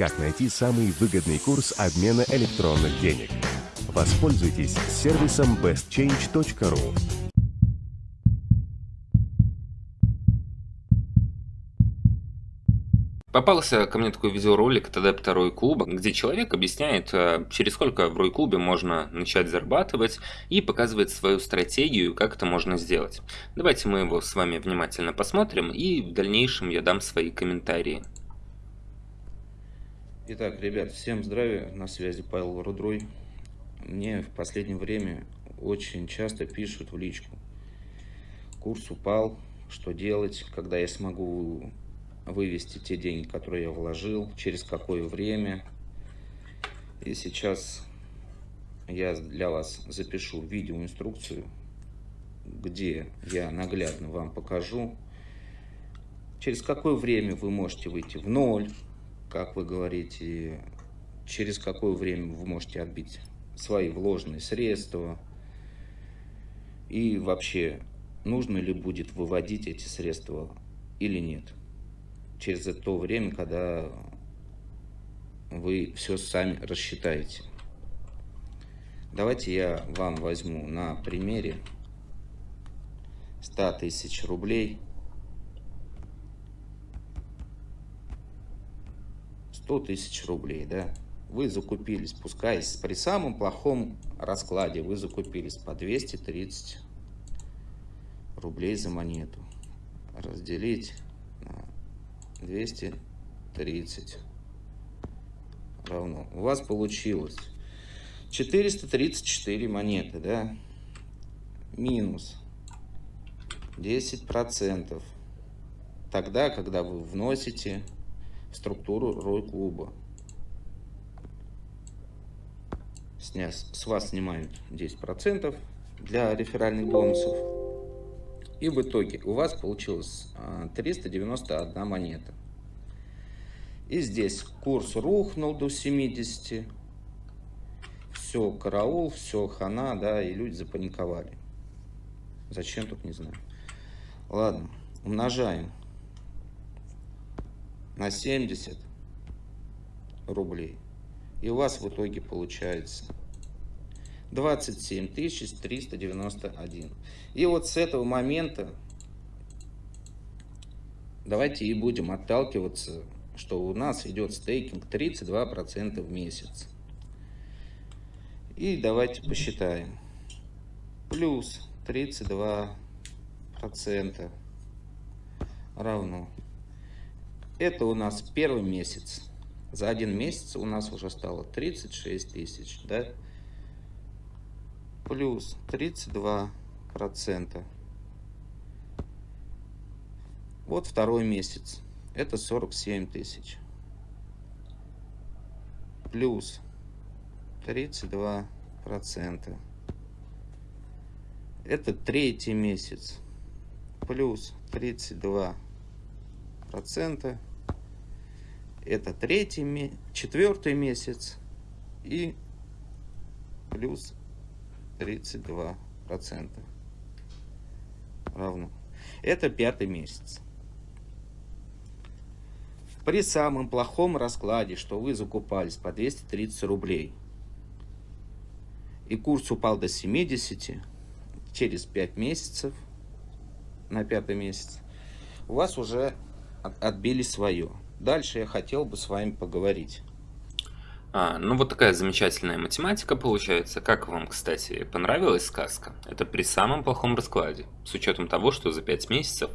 как найти самый выгодный курс обмена электронных денег. Воспользуйтесь сервисом bestchange.ru. Попался ко мне такой видеоролик от адепта Рой Клуба, где человек объясняет, э, через сколько в Рой Клубе можно начать зарабатывать и показывает свою стратегию, как это можно сделать. Давайте мы его с вами внимательно посмотрим и в дальнейшем я дам свои комментарии. Итак, ребят, всем здравия, на связи Павел Рудрой. Мне в последнее время очень часто пишут в личку. Курс упал, что делать, когда я смогу вывести те деньги, которые я вложил, через какое время. И сейчас я для вас запишу видеоинструкцию, где я наглядно вам покажу, через какое время вы можете выйти в ноль, как вы говорите, через какое время вы можете отбить свои вложенные средства, и вообще, нужно ли будет выводить эти средства или нет через то время, когда вы все сами рассчитаете. Давайте я вам возьму на примере 100 тысяч рублей. 100 тысяч рублей, да. Вы закупились, пускай при самом плохом раскладе вы закупились по 230 рублей за монету. Разделить 230 равно. У вас получилось 434 монеты, да? Минус 10 процентов. Тогда, когда вы вносите структуру рой клуба. С вас снимают 10 процентов для реферальных бонусов. И в итоге у вас получилось 391 а, монета. И здесь курс рухнул до 70. Все, караул, все, хана, да, и люди запаниковали. Зачем тут, не знаю. Ладно, умножаем на 70 рублей. И у вас в итоге получается 27 391. И вот с этого момента давайте и будем отталкиваться, что у нас идет стейкинг 32% в месяц. И давайте посчитаем. Плюс 32% равно. Это у нас первый месяц. За один месяц у нас уже стало 36 тысяч. Да? плюс 32 процента. Вот второй месяц. Это 47 тысяч. Плюс 32 процента. Это третий месяц. Плюс 32 процента. Это третий, четвертый месяц. И плюс 32 процента равно. Это пятый месяц. При самом плохом раскладе, что вы закупались по 230 рублей, и курс упал до 70, через 5 месяцев, на пятый месяц, у вас уже отбили свое. Дальше я хотел бы с вами поговорить. А, ну вот такая замечательная математика получается. Как вам, кстати, понравилась сказка? Это при самом плохом раскладе, с учетом того, что за 5 месяцев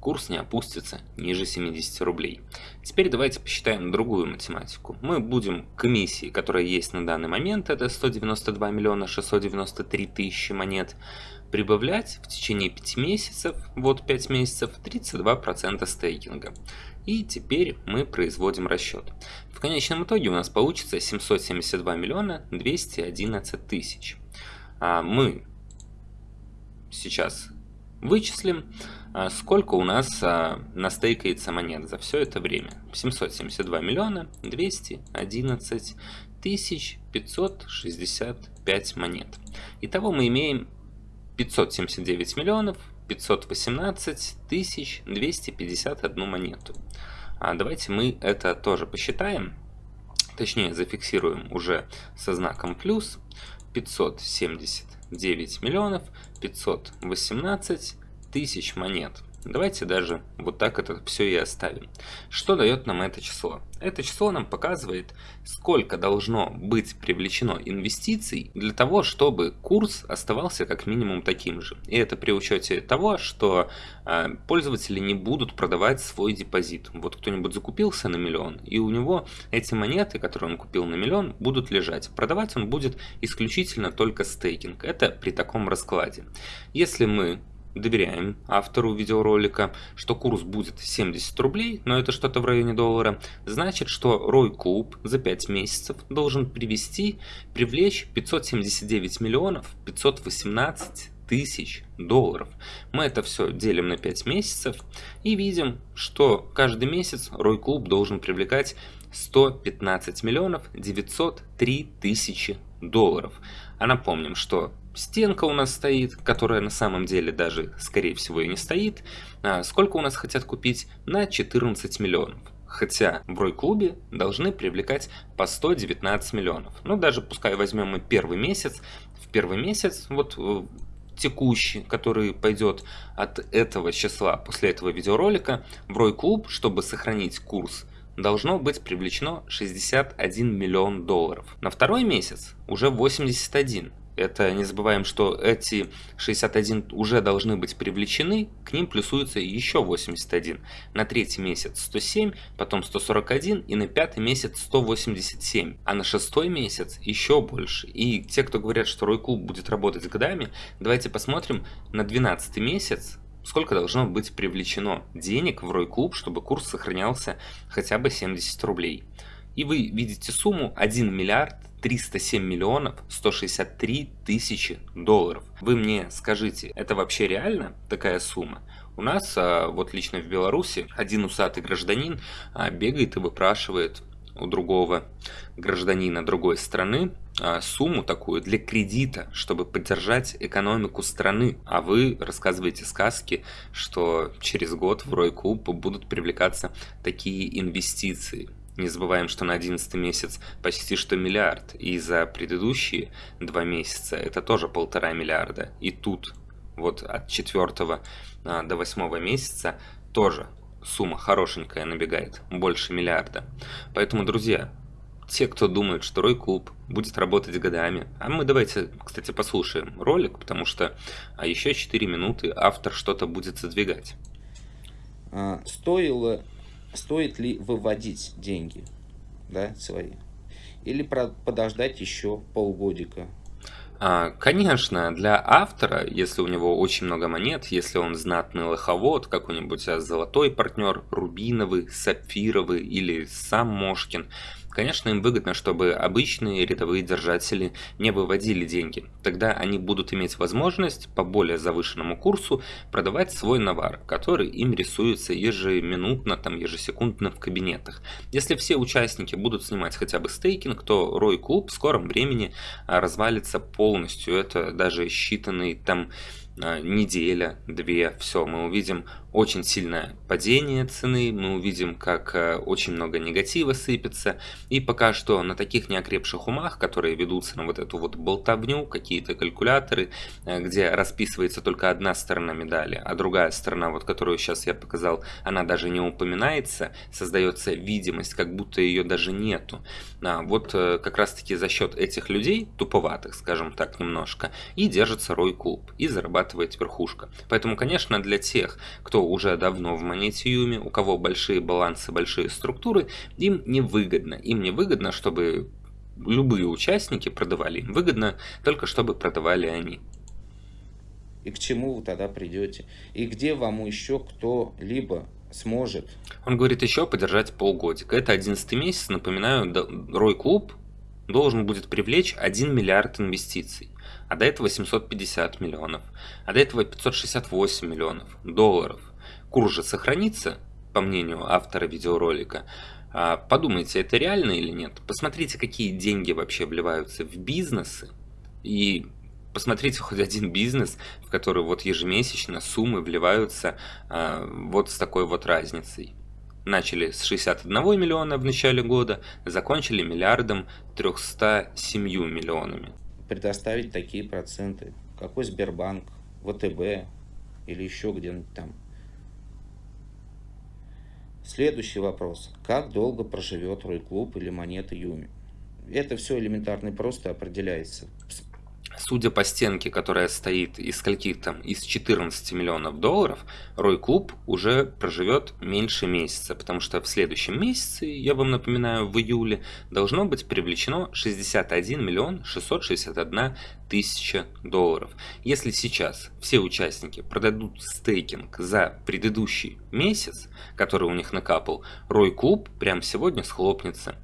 курс не опустится ниже 70 рублей. Теперь давайте посчитаем другую математику. Мы будем комиссии, которая есть на данный момент, это 192 миллиона 693 тысячи монет, прибавлять в течение 5 месяцев, вот 5 месяцев, 32% стейкинга. И теперь мы производим расчет. В конечном итоге у нас получится 772 миллиона 211 тысяч. А мы сейчас вычислим, а, сколько у нас а, настейкается монет за все это время. 772 миллиона 211 тысяч 565 монет. Итого мы имеем 579 миллионов 518 тысяч 251 монету. А давайте мы это тоже посчитаем. точнее зафиксируем уже со знаком плюс, 579 миллионов 518 тысяч монет. Давайте даже вот так это все и оставим. Что дает нам это число? Это число нам показывает, сколько должно быть привлечено инвестиций для того, чтобы курс оставался как минимум таким же. И это при учете того, что э, пользователи не будут продавать свой депозит. Вот кто-нибудь закупился на миллион, и у него эти монеты, которые он купил на миллион, будут лежать. Продавать он будет исключительно только стейкинг. Это при таком раскладе. Если мы доверяем автору видеоролика, что курс будет 70 рублей, но это что-то в районе доллара, значит, что Рой Клуб за 5 месяцев должен привести, привлечь 579 миллионов 518 тысяч долларов. Мы это все делим на 5 месяцев и видим, что каждый месяц Рой Клуб должен привлекать 115 миллионов 903 тысячи долларов. А напомним, что стенка у нас стоит, которая на самом деле даже, скорее всего, и не стоит. А сколько у нас хотят купить? На 14 миллионов. Хотя в Рой-клубе должны привлекать по 119 миллионов. Ну, даже пускай возьмем мы первый месяц. В первый месяц, вот э, текущий, который пойдет от этого числа после этого видеоролика, в Рой-клуб, чтобы сохранить курс должно быть привлечено 61 миллион долларов. На второй месяц уже 81. Это не забываем, что эти 61 уже должны быть привлечены, к ним плюсуется еще 81. На третий месяц 107, потом 141 и на пятый месяц 187. А на шестой месяц еще больше. И те, кто говорят, что Рой Клуб будет работать годами, давайте посмотрим на 12 месяц, сколько должно быть привлечено денег в Рой Клуб, чтобы курс сохранялся хотя бы 70 рублей. И вы видите сумму 1 миллиард 307 миллионов 163 тысячи долларов. Вы мне скажите, это вообще реально такая сумма? У нас, а, вот лично в Беларуси, один усатый гражданин а, бегает и выпрашивает у другого гражданина другой страны а, сумму такую для кредита, чтобы поддержать экономику страны. А вы рассказываете сказки, что через год в Ройклуб будут привлекаться такие инвестиции. Не забываем, что на 11 месяц почти что миллиард, и за предыдущие два месяца это тоже полтора миллиарда. И тут вот от 4 а, до 8 месяца тоже сумма хорошенькая набегает, больше миллиарда. Поэтому, друзья, те, кто думает, что Рой будет работать годами, а мы давайте, кстати, послушаем ролик, потому что а еще 4 минуты автор что-то будет задвигать. А, стоило стоит ли выводить деньги да, свои, или подождать еще полгодика. А, конечно, для автора, если у него очень много монет, если он знатный лоховод, какой-нибудь а, золотой партнер, рубиновый, сапфировый или сам Мошкин – Конечно, им выгодно, чтобы обычные рядовые держатели не выводили деньги. Тогда они будут иметь возможность по более завышенному курсу продавать свой навар, который им рисуется ежеминутно, там, ежесекундно в кабинетах. Если все участники будут снимать хотя бы стейкинг, то Рой Клуб в скором времени а, развалится полностью. Это даже считанные там а, неделя, две, все, мы увидим очень сильное падение цены, мы увидим, как э, очень много негатива сыпется, и пока что на таких неокрепших умах, которые ведутся на вот эту вот болтовню, какие-то калькуляторы, э, где расписывается только одна сторона медали, а другая сторона, вот которую сейчас я показал, она даже не упоминается, создается видимость, как будто ее даже нету. А вот э, как раз таки за счет этих людей, туповатых, скажем так, немножко, и держится Рой Клуб, и зарабатывает верхушка. Поэтому, конечно, для тех, кто уже давно в монетиуме, у кого большие балансы, большие структуры, им невыгодно. Им невыгодно, чтобы любые участники продавали. Им выгодно только, чтобы продавали они. И к чему вы тогда придете? И где вам еще кто-либо сможет? Он говорит еще подержать полгодика. Это 11 месяц. Напоминаю, Рой Клуб должен будет привлечь 1 миллиард инвестиций а до этого 750 миллионов, а до этого 568 миллионов долларов. Курс же сохранится, по мнению автора видеоролика. А подумайте, это реально или нет? Посмотрите, какие деньги вообще вливаются в бизнесы. И посмотрите хоть один бизнес, в который вот ежемесячно суммы вливаются а, вот с такой вот разницей. Начали с 61 миллиона в начале года, закончили миллиардом 307 миллионами. Предоставить такие проценты. Какой Сбербанк, ВТБ или еще где-нибудь там. Следующий вопрос. Как долго проживет Рой-клуб или монета Юми? Это все элементарно и просто определяется. Судя по стенке, которая стоит из скольких там, из 14 миллионов долларов, Рой Клуб уже проживет меньше месяца, потому что в следующем месяце, я вам напоминаю, в июле, должно быть привлечено 61 миллион 661 тысяча долларов. Если сейчас все участники продадут стейкинг за предыдущий месяц, который у них накапал, Рой Клуб прямо сегодня схлопнется.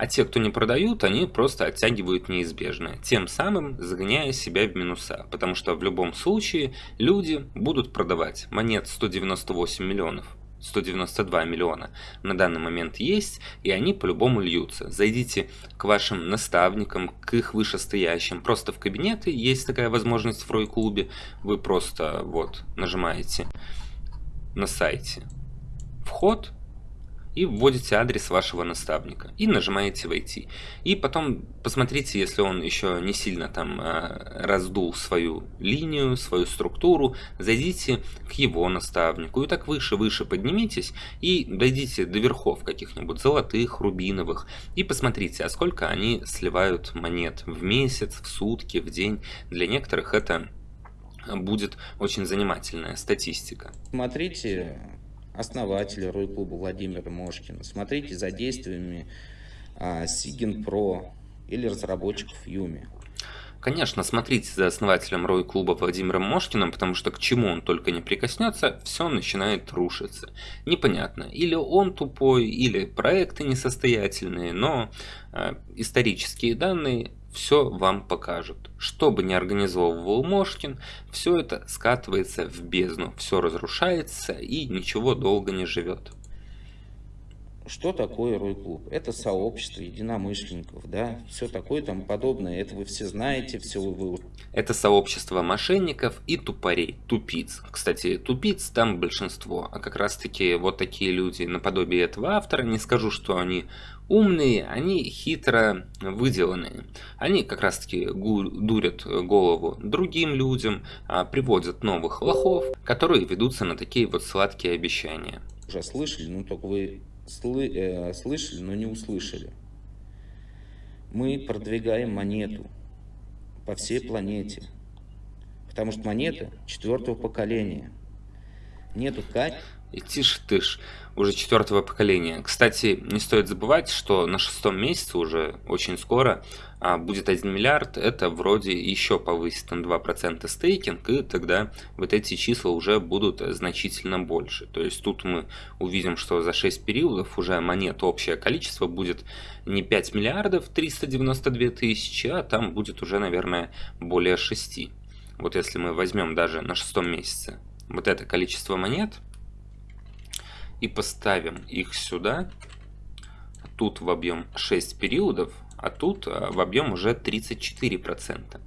А те, кто не продают, они просто оттягивают неизбежное, тем самым загоняя себя в минуса, потому что в любом случае люди будут продавать. Монет 198 миллионов 192 миллиона на данный момент есть, и они по-любому льются. Зайдите к вашим наставникам, к их вышестоящим, просто в кабинеты, есть такая возможность в Рой-клубе, вы просто вот нажимаете на сайте вход, и вводите адрес вашего наставника и нажимаете «Войти». И потом посмотрите, если он еще не сильно там э, раздул свою линию, свою структуру, зайдите к его наставнику и так выше-выше поднимитесь и дойдите до верхов каких-нибудь золотых, рубиновых и посмотрите, а сколько они сливают монет в месяц, в сутки, в день. Для некоторых это будет очень занимательная статистика. Смотрите основателя Рой-клуба Владимира Мошкина. Смотрите за действиями а, Сигин Про или разработчиков Юми. Конечно, смотрите за основателем Рой-клуба Владимиром Мошкиным, потому что к чему он только не прикоснется, все начинает рушиться. Непонятно, или он тупой, или проекты несостоятельные, но э, исторические данные все вам покажут. Что бы ни организовывал Мошкин, все это скатывается в бездну, все разрушается и ничего долго не живет. Что такое Рой-клуб? Это сообщество единомышленников, да, все такое там подобное. Это вы все знаете, все вы... Это сообщество мошенников и тупорей, тупиц. Кстати, тупиц там большинство, а как раз таки вот такие люди наподобие этого автора, не скажу, что они умные, они хитро выделанные. Они как раз таки дурят голову другим людям, а приводят новых лохов, которые ведутся на такие вот сладкие обещания. Уже слышали, ну только вы сл э, слышали, но не услышали. Мы продвигаем монету по всей планете, потому что монета четвертого поколения. Нету как и тише тыш, уже четвертого поколения. Кстати, не стоит забывать, что на шестом месяце уже очень скоро а, будет 1 миллиард, это вроде еще повысит на 2% стейкинг, и тогда вот эти числа уже будут значительно больше. То есть тут мы увидим, что за 6 периодов уже монет общее количество будет не 5 миллиардов 392 тысячи, а там будет уже, наверное, более 6. Вот если мы возьмем даже на шестом месяце вот это количество монет, и поставим их сюда. Тут в объем 6 периодов, а тут а, в объем уже 34%.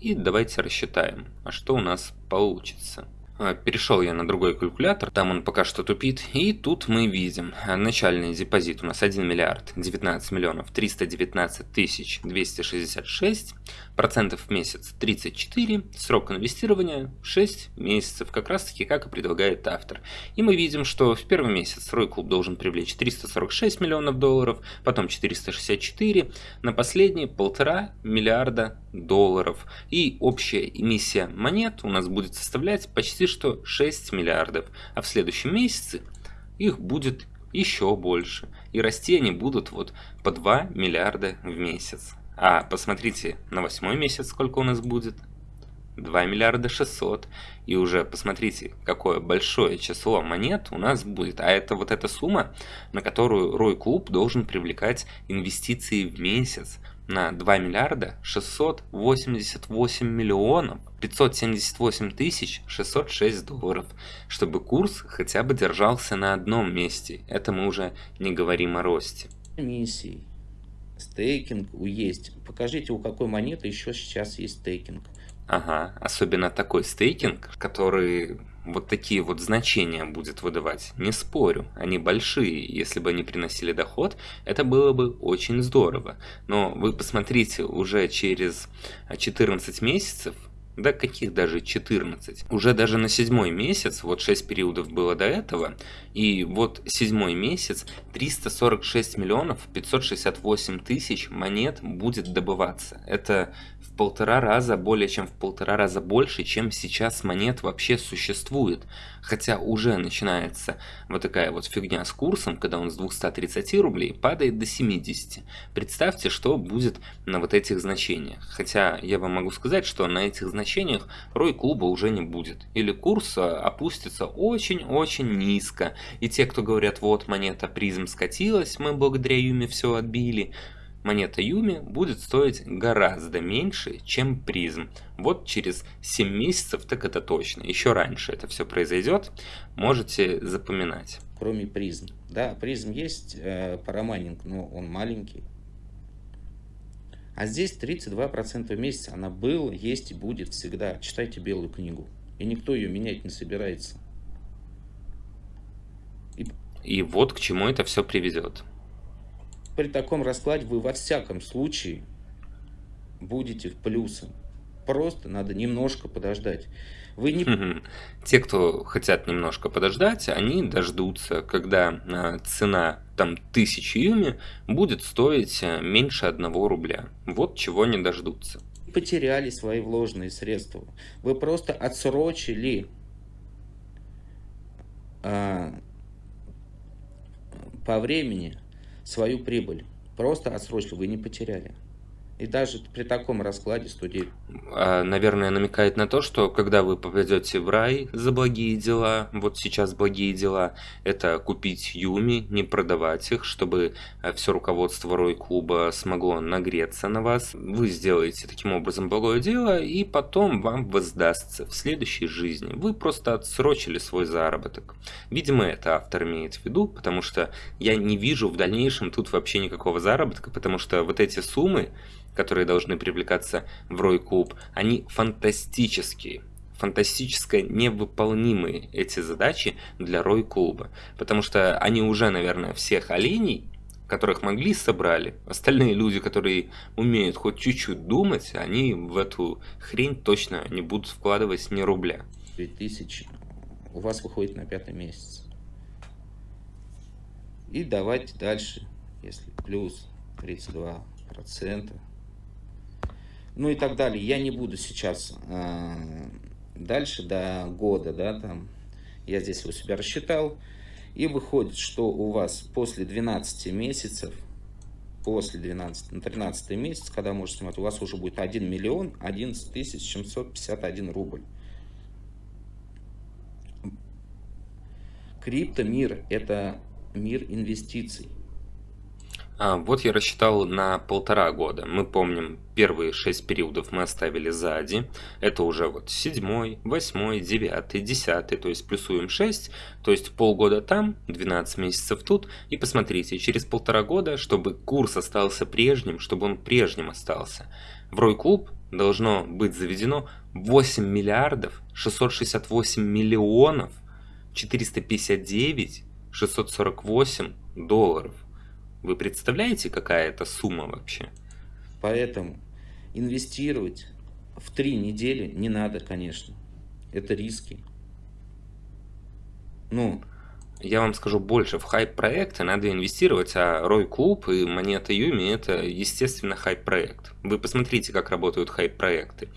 И давайте рассчитаем, а что у нас получится. А, перешел я на другой калькулятор, там он пока что тупит, и тут мы видим начальный депозит у нас 1 миллиард 19 миллионов 319 тысяч 266, процентов в месяц 34, срок инвестирования 6 месяцев, как раз таки как и предлагает автор. И мы видим, что в первый месяц Рой Клуб должен привлечь 346 миллионов долларов, потом 464, на последний полтора миллиарда долларов. И общая эмиссия монет у нас будет составлять почти что 6 миллиардов, а в следующем месяце их будет еще больше. И расти они будут вот по 2 миллиарда в месяц. А посмотрите, на восьмой месяц сколько у нас будет? 2 миллиарда 600. И уже посмотрите, какое большое число монет у нас будет. А это вот эта сумма, на которую Рой Клуб должен привлекать инвестиции в месяц на 2 миллиарда 688 миллионов 578 тысяч 606 долларов, чтобы курс хотя бы держался на одном месте. Это мы уже не говорим о росте. Миссий. Стейкинг есть. Покажите, у какой монеты еще сейчас есть стейкинг. Ага, особенно такой стейкинг, который вот такие вот значения будет выдавать, не спорю, они большие, если бы они приносили доход, это было бы очень здорово. Но вы посмотрите, уже через 14 месяцев да каких даже 14. Уже даже на седьмой месяц, вот 6 периодов было до этого, и вот седьмой месяц 346 миллионов 568 тысяч монет будет добываться. Это в полтора раза, более чем в полтора раза больше, чем сейчас монет вообще существует. Хотя уже начинается вот такая вот фигня с курсом, когда он с 230 рублей падает до 70. Представьте, что будет на вот этих значениях. Хотя я вам могу сказать, что на этих значениях рой клуба уже не будет. Или курс а, опустится очень-очень низко. И те, кто говорят, вот монета призм скатилась, мы благодаря Юме все отбили, монета Юми будет стоить гораздо меньше, чем призм. Вот через 7 месяцев, так это точно. Еще раньше это все произойдет, можете запоминать. Кроме призм. Да, призм есть, э, парамайнинг, но он маленький. А здесь 32% в месяц. Она была, есть и будет всегда. Читайте белую книгу. И никто ее менять не собирается. И, и вот к чему это все приведет при таком раскладе вы во всяком случае будете в плюсе. Просто надо немножко подождать. Вы не... Те, кто хотят немножко подождать, они дождутся, когда а, цена там тысячи юми будет стоить а, меньше одного рубля. Вот чего не дождутся. Потеряли свои вложенные средства. Вы просто отсрочили а, по времени свою прибыль. Просто отсрочили, вы не потеряли. И даже при таком раскладе 109. А, наверное, намекает на то, что когда вы попадете в рай за благие дела, вот сейчас благие дела, это купить Юми, не продавать их, чтобы а, все руководство Рой клуба смогло нагреться на вас. Вы сделаете таким образом благое дело, и потом вам воздастся в следующей жизни. Вы просто отсрочили свой заработок. Видимо, это автор имеет в виду, потому что я не вижу в дальнейшем тут вообще никакого заработка, потому что вот эти суммы, которые должны привлекаться в Рой Клуб, они фантастические фантастически невыполнимые эти задачи для Рой Клуба. Потому что они уже, наверное, всех оленей, которых могли, собрали. Остальные люди, которые умеют хоть чуть-чуть думать, они в эту хрень точно не будут вкладывать ни рубля. 2000 у вас выходит на пятый месяц. И давайте дальше, если плюс 32 процента ну и так далее. Я не буду сейчас э, дальше до года, да, там, я здесь у себя рассчитал, и выходит, что у вас после 12 месяцев, после 12, на 13 месяц, когда можете снимать, у вас уже будет 1 миллион 11 тысяч 751 рубль. Криптомир – это мир инвестиций. А, вот я рассчитал на полтора года. Мы помним, первые шесть периодов мы оставили сзади. Это уже вот седьмой, восьмой, девятый, десятый, то есть плюсуем 6, то есть полгода там, 12 месяцев тут. И посмотрите, через полтора года, чтобы курс остался прежним, чтобы он прежним остался, в Рой Клуб должно быть заведено 8 миллиардов 668 миллионов 459 648 долларов. Вы представляете, какая это сумма вообще? Поэтому инвестировать в три недели не надо, конечно. Это риски. Ну, я вам скажу больше, в хайп-проекты надо инвестировать, а Рой Клуб и Монета Юми это, естественно, хайп-проект. Вы посмотрите, как работают хайп-проекты.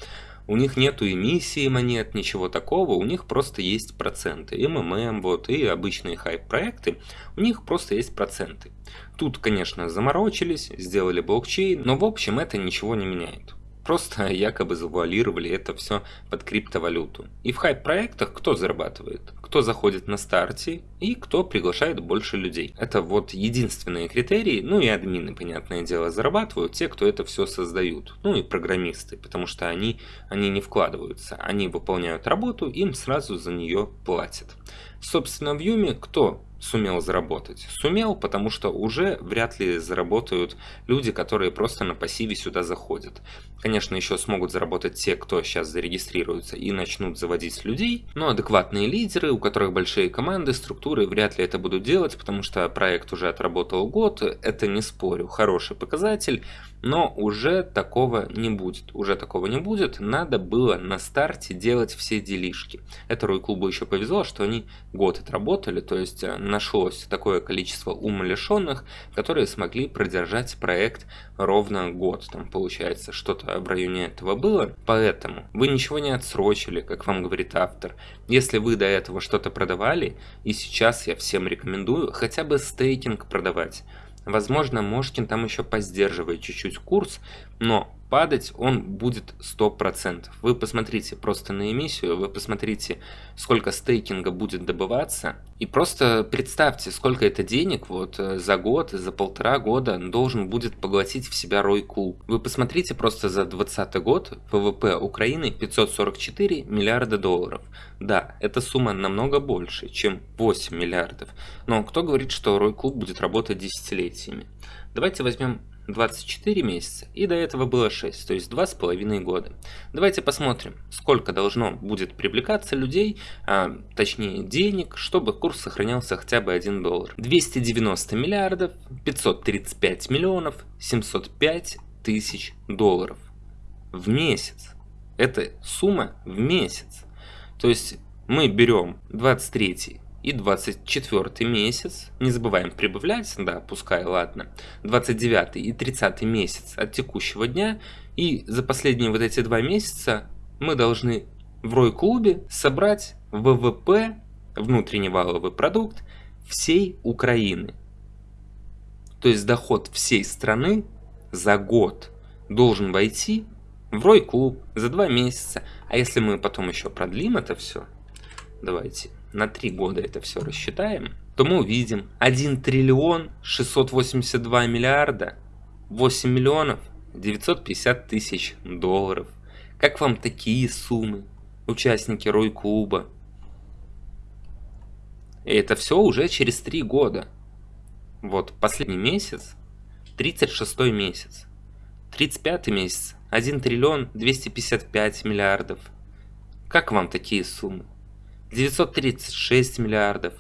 У них нету эмиссии монет, ничего такого, у них просто есть проценты. МММ, вот, и обычные хайп-проекты, у них просто есть проценты. Тут, конечно, заморочились, сделали блокчейн, но в общем это ничего не меняет. Просто якобы завуалировали это все под криптовалюту. И в хайп-проектах кто зарабатывает? Кто заходит на старте и кто приглашает больше людей. Это вот единственные критерии, ну и админы, понятное дело, зарабатывают, те, кто это все создают. Ну и программисты, потому что они, они не вкладываются. Они выполняют работу, им сразу за нее платят. Собственно, в Юме кто сумел заработать? Сумел, потому что уже вряд ли заработают люди, которые просто на пассиве сюда заходят. Конечно, еще смогут заработать те, кто сейчас зарегистрируется и начнут заводить людей, но адекватные лидеры, у которых большие команды, структуры, вряд ли это будут делать, потому что проект уже отработал год, это не спорю, хороший показатель, но уже такого не будет. Уже такого не будет, надо было на старте делать все делишки. Это Рой клубу еще повезло, что они год отработали, то есть э, нашлось такое количество умалишенных, которые смогли продержать проект ровно год. Там получается что-то в районе этого было. Поэтому вы ничего не отсрочили, как вам говорит автор. Если вы до этого что-то продавали, и сейчас я всем рекомендую хотя бы стейкинг продавать. Возможно, Мошкин там еще поздерживает чуть-чуть курс, но падать он будет 100%. Вы посмотрите просто на эмиссию, вы посмотрите, сколько стейкинга будет добываться, и просто представьте, сколько это денег вот э, за год, за полтора года должен будет поглотить в себя Рой Клуб. Вы посмотрите просто за 2020 год ВВП Украины 544 миллиарда долларов. Да, эта сумма намного больше, чем 8 миллиардов. Но кто говорит, что Рой Клуб будет работать десятилетиями? Давайте возьмем 24 месяца, и до этого было 6, то есть 2,5 года. Давайте посмотрим, сколько должно будет привлекаться людей, а, точнее денег, чтобы курс сохранялся хотя бы 1 доллар. 290 миллиардов, 535 миллионов, 705 тысяч долларов в месяц. Это сумма в месяц. То есть мы берем 23 и 24 месяц, не забываем прибавлять, да, пускай, ладно, 29 и 30 месяц от текущего дня, и за последние вот эти два месяца мы должны в Рой-клубе собрать ВВП, внутренний валовый продукт, всей Украины. То есть доход всей страны за год должен войти в Рой-клуб за два месяца. А если мы потом еще продлим это все, давайте на 3 года это все рассчитаем, то мы увидим 1 триллион 682 миллиарда 8 миллионов 950 тысяч долларов. Как вам такие суммы, участники Рой-клуба? И это все уже через 3 года. Вот последний месяц, 36 месяц, 35 месяц, 1 триллион 255 миллиардов. Как вам такие суммы? 936 миллиардов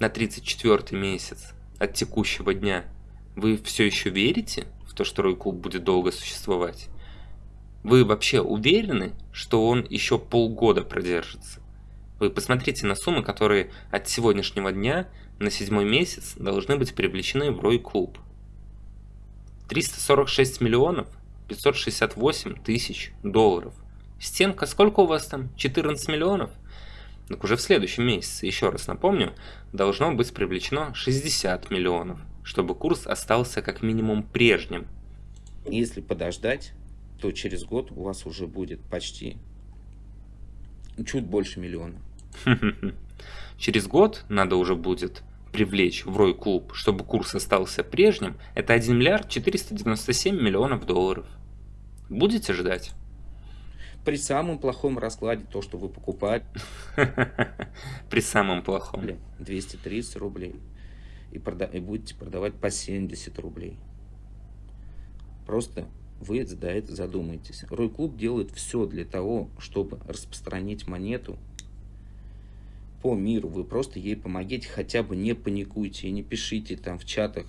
на 34 месяц от текущего дня. Вы все еще верите в то, что Рой-клуб будет долго существовать? Вы вообще уверены, что он еще полгода продержится? Вы посмотрите на суммы, которые от сегодняшнего дня на седьмой месяц должны быть привлечены в Рой-клуб. 346 миллионов 568 тысяч долларов – Стенка, сколько у вас там? 14 миллионов? Так уже в следующем месяце, еще раз напомню, должно быть привлечено 60 миллионов, чтобы курс остался как минимум прежним. Если подождать, то через год у вас уже будет почти чуть больше миллиона. Через год надо уже будет привлечь в Рой клуб, чтобы курс остался прежним, это 1 миллиард 497 миллионов долларов. Будете ждать? При самом плохом раскладе, то, что вы покупаете... При самом плохом. 230 рублей. И, прода и будете продавать по 70 рублей. Просто вы за это задумайтесь. Рой Клуб делает все для того, чтобы распространить монету по миру. Вы просто ей помогите, хотя бы не паникуйте и не пишите там в чатах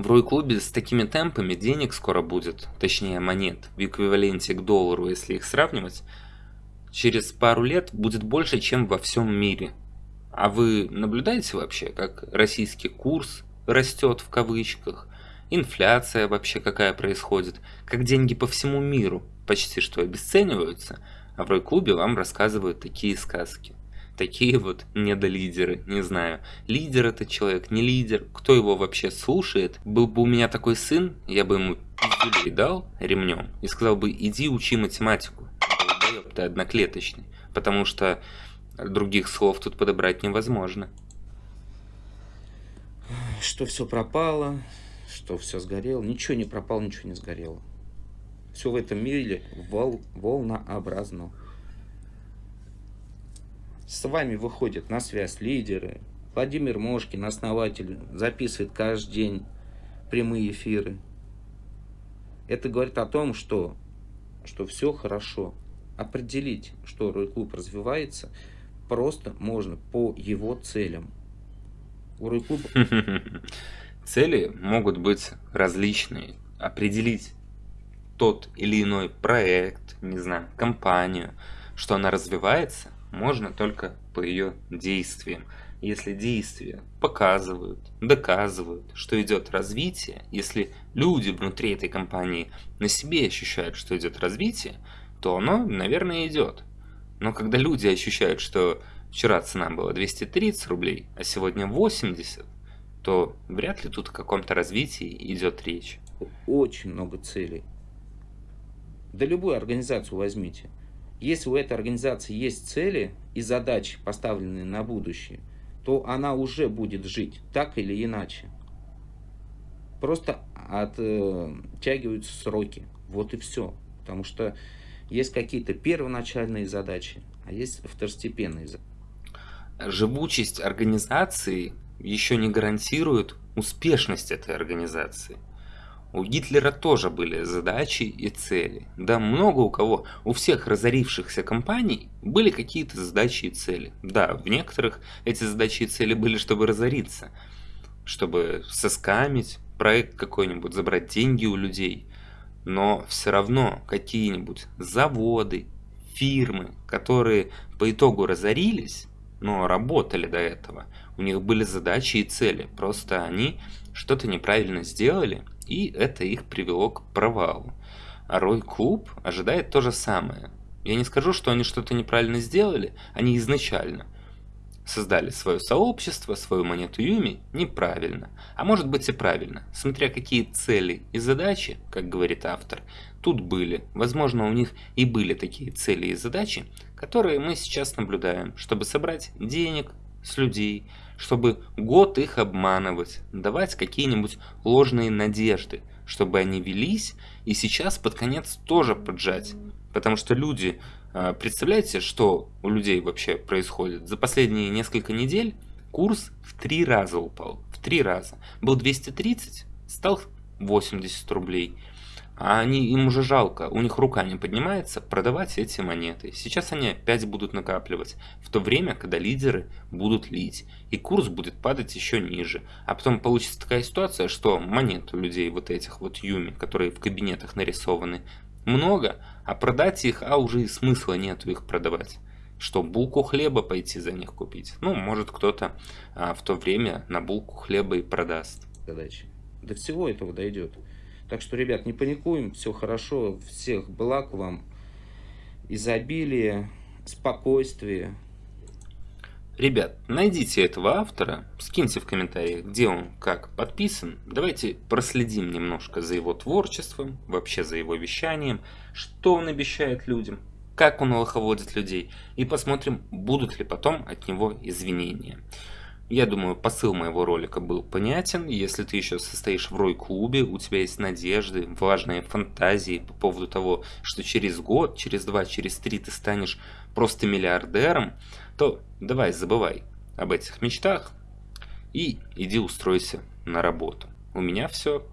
в Рой-клубе с такими темпами денег скоро будет, точнее монет, в эквиваленте к доллару, если их сравнивать, через пару лет будет больше, чем во всем мире. А вы наблюдаете вообще, как российский курс растет в кавычках, инфляция вообще какая происходит, как деньги по всему миру почти что обесцениваются, а в Рой-клубе вам рассказывают такие сказки такие вот недолидеры, не знаю, лидер это человек, не лидер, кто его вообще слушает. Был бы у меня такой сын, я бы ему пиздюлей дал ремнем и сказал бы, иди учи математику, ты одноклеточный, потому что других слов тут подобрать невозможно. Что все пропало, что все сгорело, ничего не пропало, ничего не сгорело. Все в этом мире вол волнообразно. С вами выходят на связь лидеры. Владимир Мошкин, основатель, записывает каждый день прямые эфиры. Это говорит о том, что, что все хорошо. Определить, что Рой-клуб развивается, просто можно по его целям. У Рой-клуба... Цели могут быть различные. Определить тот или иной проект, не знаю, компанию, что она развивается, можно только по ее действиям. Если действия показывают, доказывают, что идет развитие, если люди внутри этой компании на себе ощущают, что идет развитие, то оно, наверное, идет. Но когда люди ощущают, что вчера цена была 230 рублей, а сегодня 80, то вряд ли тут о каком-то развитии идет речь. Очень много целей. Да любую организацию возьмите. Если у этой организации есть цели и задачи, поставленные на будущее, то она уже будет жить, так или иначе. Просто оттягиваются сроки. Вот и все. Потому что есть какие-то первоначальные задачи, а есть второстепенные задачи. Живучесть организации еще не гарантирует успешность этой организации. У Гитлера тоже были задачи и цели. Да, много у кого, у всех разорившихся компаний были какие-то задачи и цели. Да, в некоторых эти задачи и цели были, чтобы разориться, чтобы соскамить проект какой-нибудь, забрать деньги у людей. Но все равно какие-нибудь заводы, фирмы, которые по итогу разорились, но работали до этого, у них были задачи и цели, просто они что-то неправильно сделали, и это их привело к провалу. А Рой Клуб ожидает то же самое. Я не скажу, что они что-то неправильно сделали, они изначально создали свое сообщество, свою монету Юми неправильно. А может быть и правильно, смотря какие цели и задачи, как говорит автор, тут были. Возможно, у них и были такие цели и задачи, которые мы сейчас наблюдаем, чтобы собрать денег с людей, чтобы год их обманывать, давать какие-нибудь ложные надежды, чтобы они велись и сейчас под конец тоже поджать. Потому что люди, а, представляете, что у людей вообще происходит? За последние несколько недель курс в три раза упал. В три раза. Был 230, стал 80 рублей а они, им уже жалко, у них рука не поднимается продавать эти монеты. Сейчас они опять будут накапливать, в то время, когда лидеры будут лить, и курс будет падать еще ниже. А потом получится такая ситуация, что монет у людей вот этих вот юми, которые в кабинетах нарисованы, много, а продать их, а уже и смысла нету их продавать. Что, булку хлеба пойти за них купить? Ну, может кто-то а, в то время на булку хлеба и продаст. Задачи. До всего этого дойдет. Так что, ребят, не паникуем, все хорошо, всех благ вам, изобилие, спокойствие. Ребят, найдите этого автора, скиньте в комментариях, где он, как подписан. Давайте проследим немножко за его творчеством, вообще за его вещанием, что он обещает людям, как он лоховодит людей, и посмотрим, будут ли потом от него извинения. Я думаю, посыл моего ролика был понятен. Если ты еще состоишь в Рой-клубе, у тебя есть надежды, важные фантазии по поводу того, что через год, через два, через три ты станешь просто миллиардером, то давай забывай об этих мечтах и иди устройся на работу. У меня все.